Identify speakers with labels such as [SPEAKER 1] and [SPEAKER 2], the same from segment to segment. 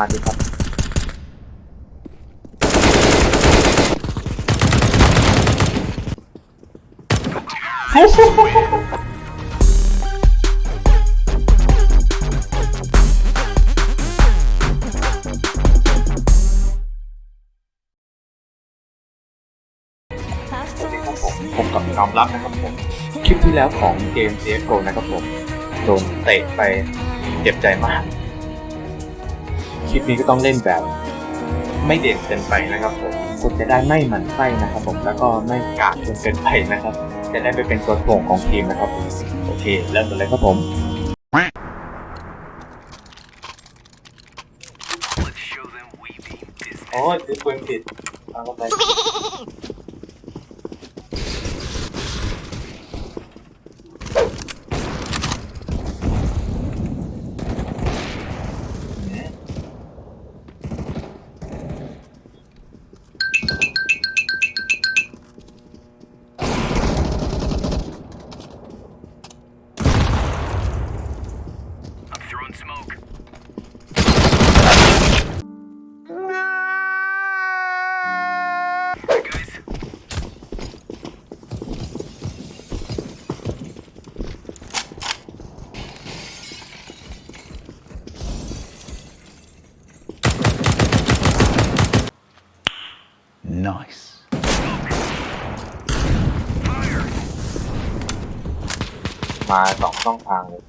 [SPEAKER 1] มาดิครับผมกับยอมรับนะครับผม คลิปที่แล้วของเกม CSGO นะครับผม โดนเตะไปเจ็บใจมาก คลิปนี้ก็ต้องเล่นแบบไม่เด่นเกินไปนะครับผมคุณจะได้ไม่หมั่นไส้นะครับผมแล้วก็ไม่กากจนเกินไปนะครับ จะได้ไปเป็นตัวโป่งของทีมนะครับผมโอเคเริ่มกันเลยครับผมโอ้ยคือปืนผิดเอาเข้าไป มาสองช่องทางเลย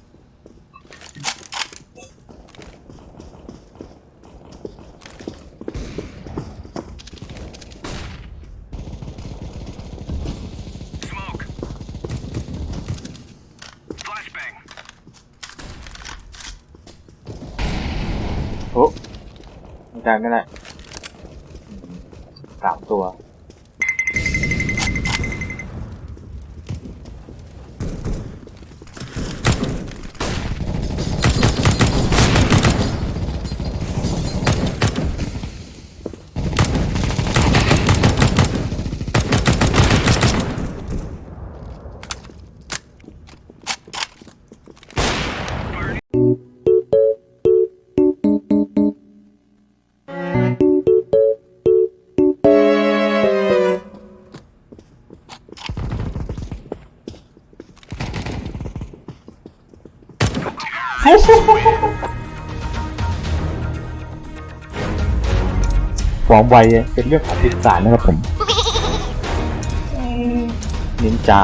[SPEAKER 2] Smoke. Flashbang.
[SPEAKER 1] โอ้ไม่ได้ไม่ได้ ความไวเป็นเรื่องของทิศสารนะครับผมนินจา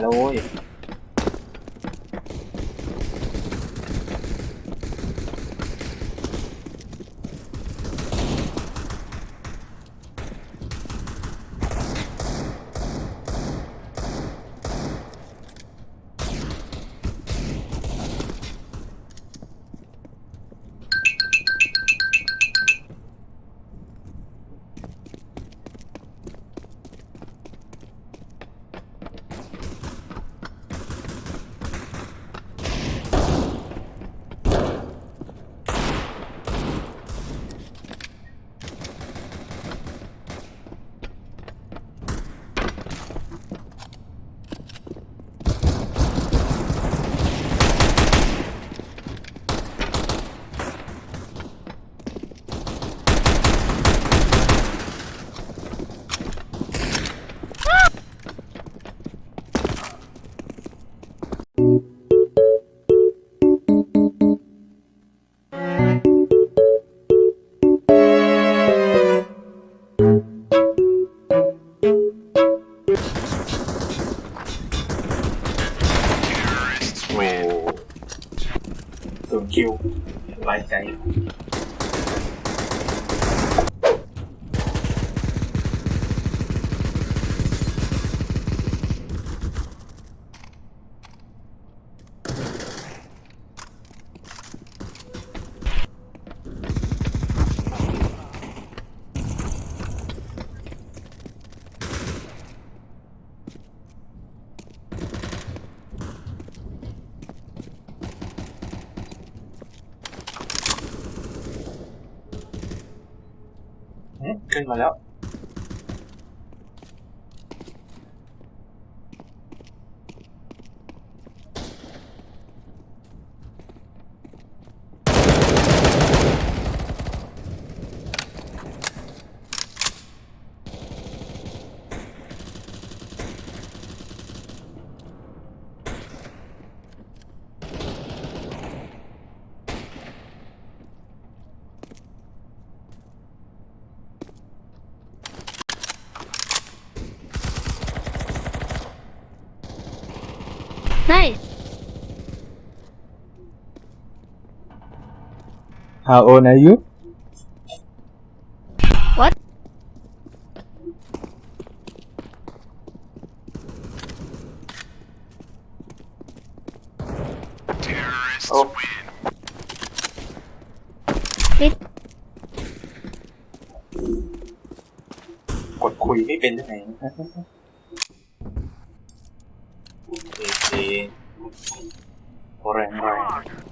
[SPEAKER 1] lo voy. đường lại lái chạy ขึ้นมาแล้ว
[SPEAKER 3] Nice.
[SPEAKER 1] How old are you
[SPEAKER 3] What?
[SPEAKER 2] Terrorists
[SPEAKER 1] Oh.
[SPEAKER 2] win.
[SPEAKER 3] Wait.
[SPEAKER 1] กดคุยไม่เป็นได้ไงเ Isi. Goreng-goreng.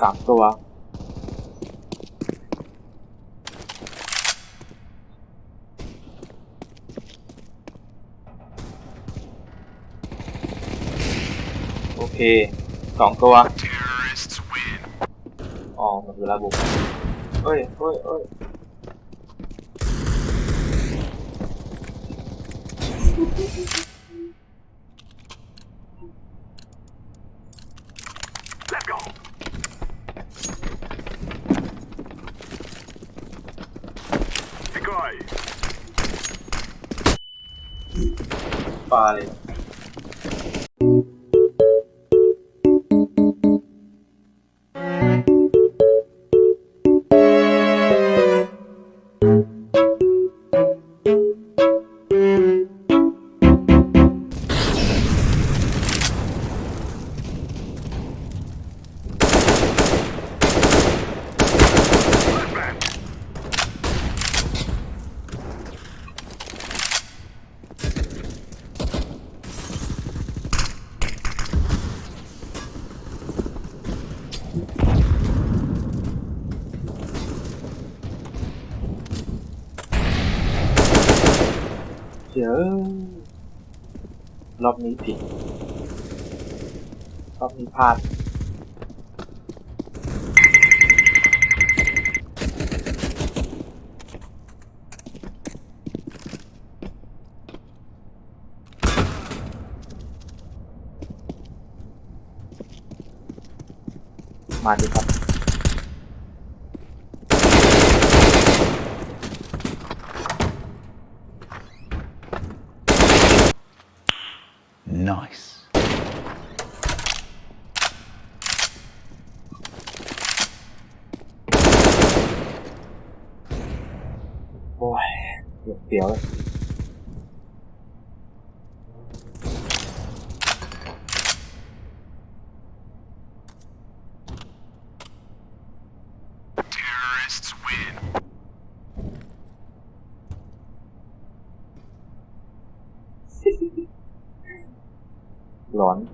[SPEAKER 1] สามตัว โอเคสองตัว อ๋อมันคือระบุเอ้ยเอ้ยเอ้ย Destrói. Vale. เดี๋ยวรอบนี้ผิดรอบนี้พลาดมาดิครับ the other.
[SPEAKER 2] Terrorists win.
[SPEAKER 1] Blonde.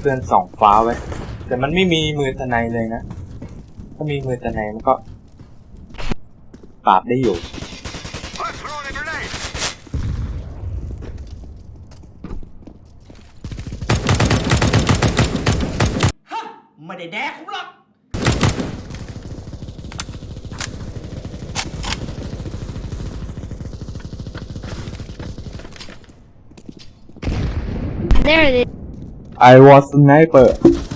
[SPEAKER 1] เพื่อนส่องฟ้าไว้ แต่มันไม่มีมือตะไนเลยนะ ถ้ามีมือตะไนมันก็ตปราบได้อยู่
[SPEAKER 2] I'm throwing a grenade.
[SPEAKER 3] ไม่ได้แดกผมหรอก
[SPEAKER 4] There it is.
[SPEAKER 1] I was a sniper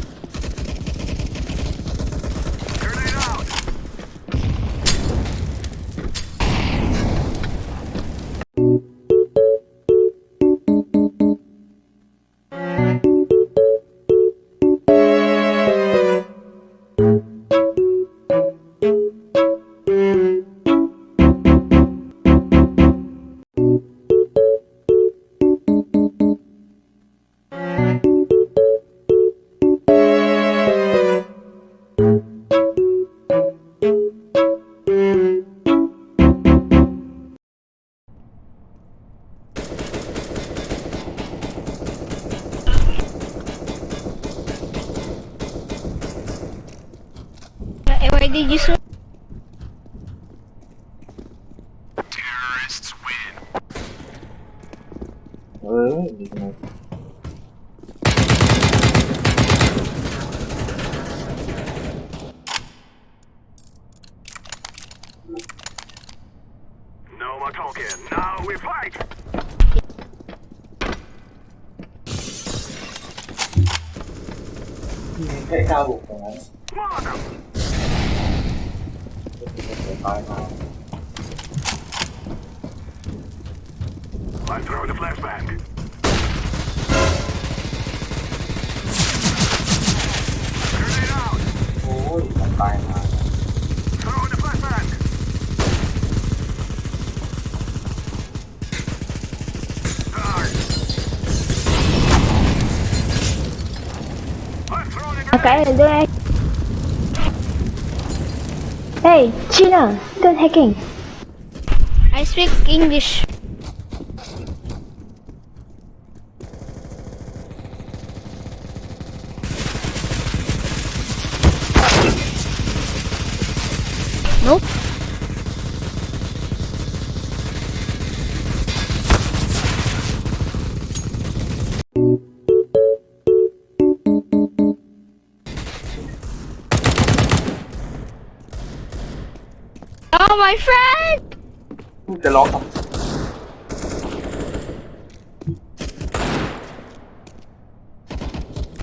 [SPEAKER 2] Pick out
[SPEAKER 1] of.
[SPEAKER 2] I'm throwing a Turn it out!
[SPEAKER 1] Oh,
[SPEAKER 2] he's a
[SPEAKER 4] Hey, China, don't hacking. I speak English. Oh, my friend!
[SPEAKER 1] The lock.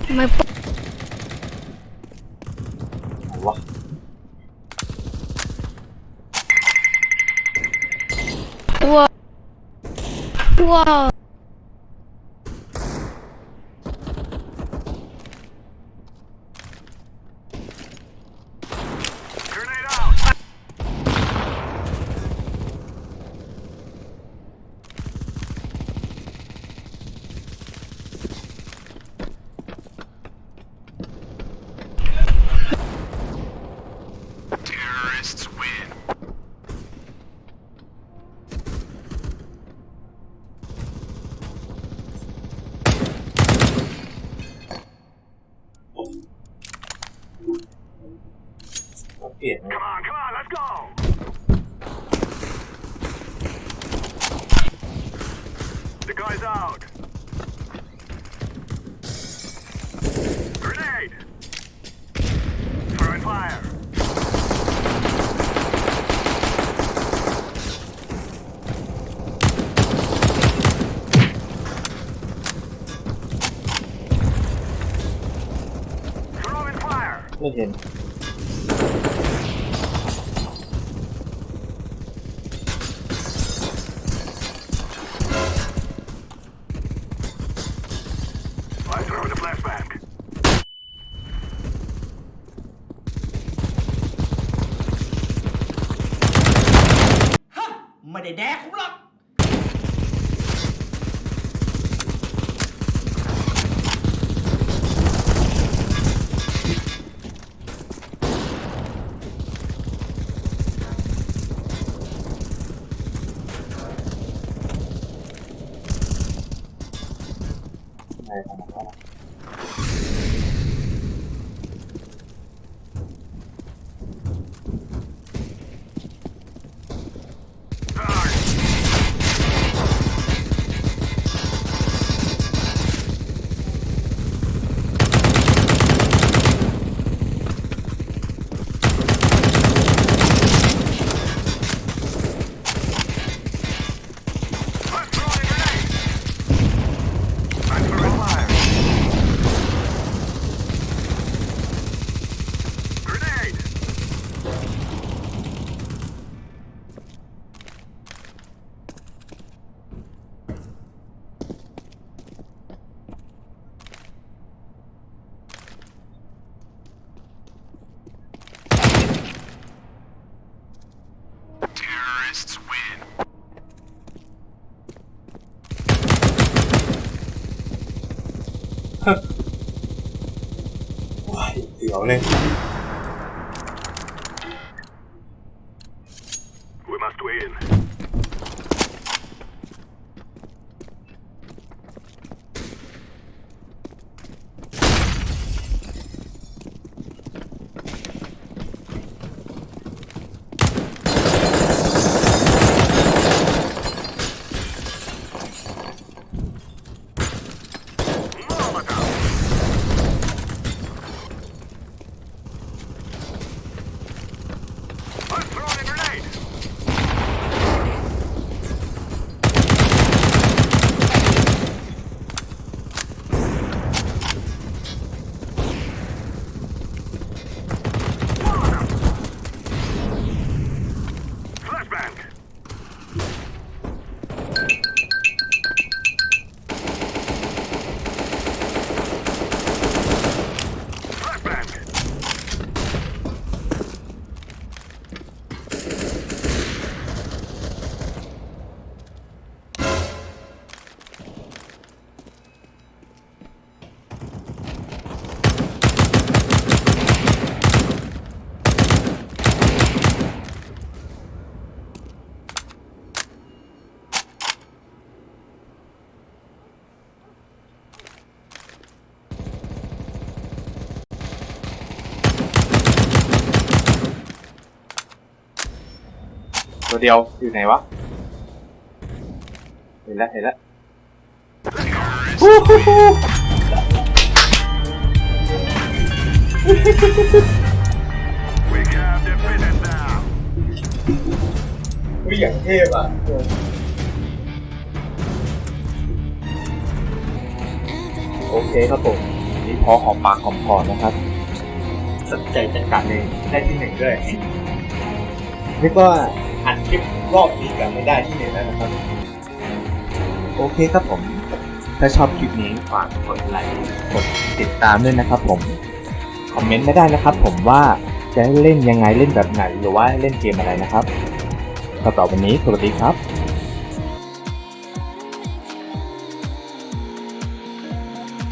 [SPEAKER 4] My Whoa. Whoa.
[SPEAKER 1] Yeah.
[SPEAKER 2] Come on, come on, let's go. The guy's out. Look at him. あ
[SPEAKER 1] っ。ね。 เดียวอยู่ไหนวะ เห็นแล้วเห็นแล้ว
[SPEAKER 2] We have defeated them.
[SPEAKER 1] วิอย่างเทพอะโอเคครับผมนี่พอหอมปากหอมคอนะครับสนใจจัดการเลยได้ที่หนึ่งด้วยเรียกว่า อัดคลิปรอบนี้กันไม่ได้ที่ไหนแล้วนะครับ โอเคครับผม ถ้าชอบคลิปนี้ฝากกดไลค์กดติดตามด้วยนะครับผมคอมเมนต์ไม่ได้นะครับ ผมว่าจะเล่นยังไงเล่นแบบไหนหรือว่าเล่นเกมอะไรนะครับสำหรับวันนี้สวัสดีครับ